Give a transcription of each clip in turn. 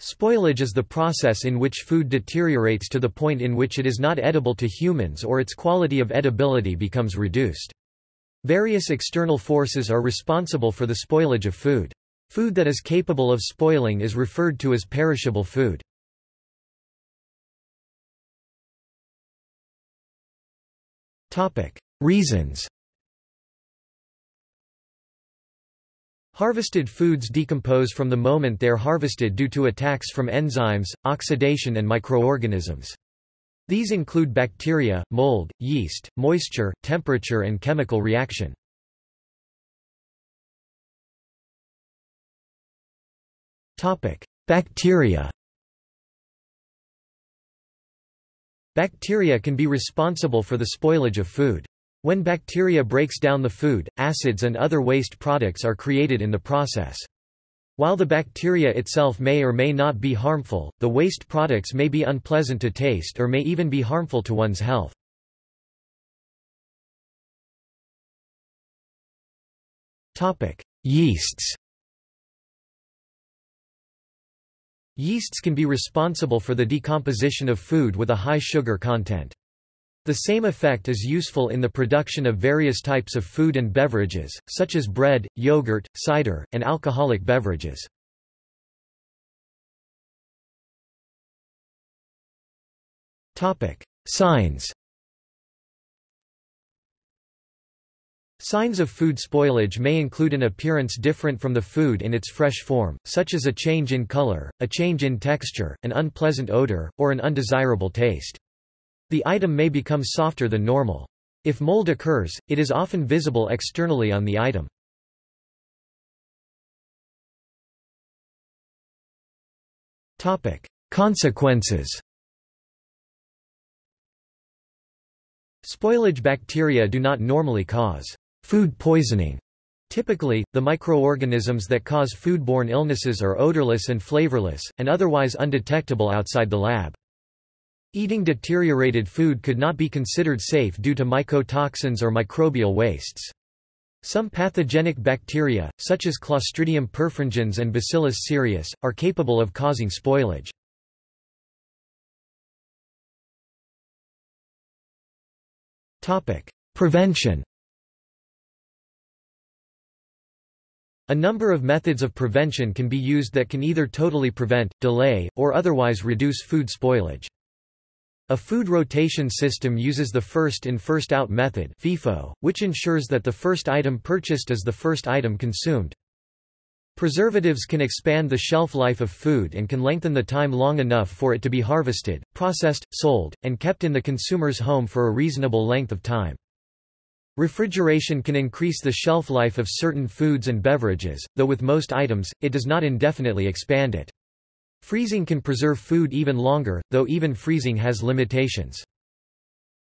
Spoilage is the process in which food deteriorates to the point in which it is not edible to humans or its quality of edibility becomes reduced. Various external forces are responsible for the spoilage of food. Food that is capable of spoiling is referred to as perishable food. Reasons Harvested foods decompose from the moment they are harvested due to attacks from enzymes, oxidation and microorganisms. These include bacteria, mold, yeast, moisture, temperature and chemical reaction. Bacteria Bacteria can be responsible for the spoilage of food. When bacteria breaks down the food, acids and other waste products are created in the process. While the bacteria itself may or may not be harmful, the waste products may be unpleasant to taste or may even be harmful to one's health. Yeasts Yeasts can be responsible for the decomposition of food with a high sugar content. The same effect is useful in the production of various types of food and beverages, such as bread, yogurt, cider, and alcoholic beverages. Signs Signs of food spoilage may include an appearance different from the food in its fresh form, such as a change in color, a change in texture, an unpleasant odor, or an undesirable taste. The item may become softer than normal. If mold occurs, it is often visible externally on the item. Topic: Consequences Spoilage bacteria do not normally cause Food poisoning. Typically, the microorganisms that cause foodborne illnesses are odorless and flavorless, and otherwise undetectable outside the lab. Eating deteriorated food could not be considered safe due to mycotoxins or microbial wastes. Some pathogenic bacteria, such as Clostridium perfringens and Bacillus cereus, are capable of causing spoilage. Prevention A number of methods of prevention can be used that can either totally prevent, delay, or otherwise reduce food spoilage. A food rotation system uses the first-in first-out method FIFO, which ensures that the first item purchased is the first item consumed. Preservatives can expand the shelf life of food and can lengthen the time long enough for it to be harvested, processed, sold, and kept in the consumer's home for a reasonable length of time. Refrigeration can increase the shelf life of certain foods and beverages, though with most items, it does not indefinitely expand it. Freezing can preserve food even longer, though even freezing has limitations.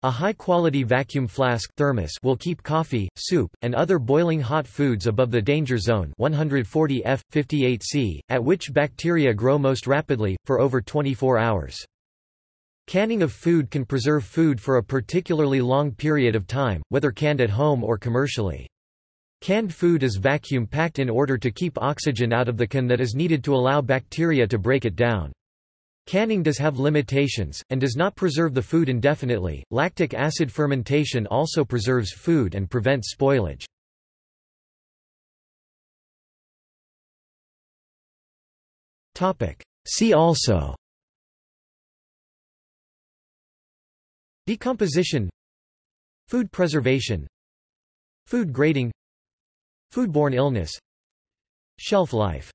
A high-quality vacuum flask thermos will keep coffee, soup, and other boiling hot foods above the danger zone 140 F, 58 C, at which bacteria grow most rapidly, for over 24 hours. Canning of food can preserve food for a particularly long period of time, whether canned at home or commercially. Canned food is vacuum-packed in order to keep oxygen out of the can that is needed to allow bacteria to break it down. Canning does have limitations, and does not preserve the food indefinitely. Lactic acid fermentation also preserves food and prevents spoilage. See also Decomposition Food preservation Food grading Foodborne illness Shelf life